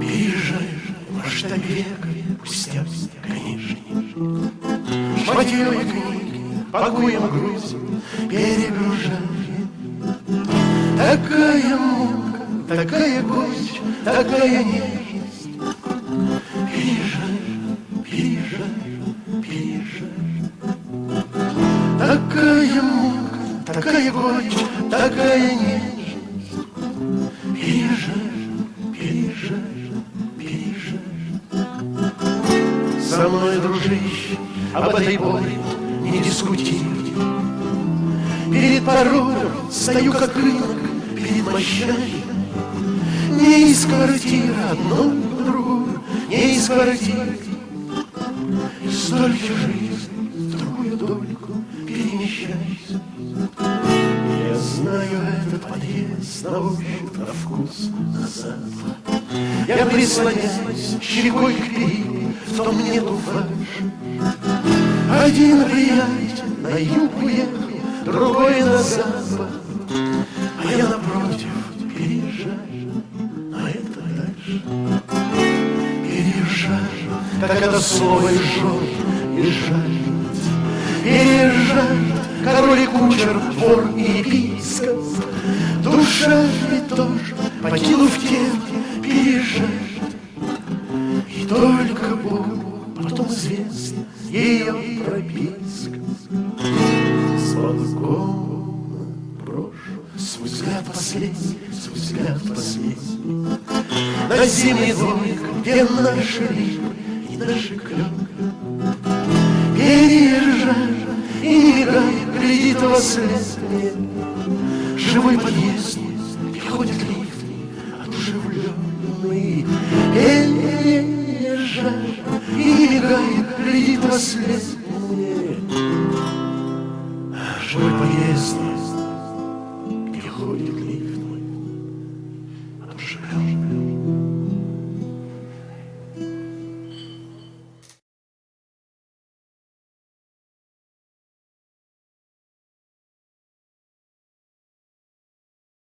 Переезжаешь во штаб века, пустяк, конечно. Шматье книги, пакуем груз, перегружаем. Такая мука, такая горечь, такая нежность. Переезжаешь, переезжаешь, переезжаешь. Такая горечь, такая нежность. Переезжаешь, переезжаешь, переезжаешь. Со мной, дружище, об этой боли не дискутируй. Перед порогом стою как рынок перед мощами. Не из квартиры одной в другую, не из квартиры. Столько жизни дольку перемещайся. Я знаю этот подъезд на ощупь, на вкус, на запах. Я прислоняюсь щекой к периле, в том нету фальши. Один приятель на юг уехал, другой на запад, а я напротив переезжаю, а это дальше. Переезжаю, как это слово и жжет, и жалит. Кучер, вор и епископ. Душа ведь тоже, покинув тело, переезжает. И только Богу потом известно ее прописка. С балкона брошу свой взгляд последний, свой взгляд последний. На зимний домик, где наши липы и наши клены. после лет Живой подъезд, и ходит лифт. Одушевленный не И мигает, глядит во след мне Живой подъезд, и ходит лифт Одушевленный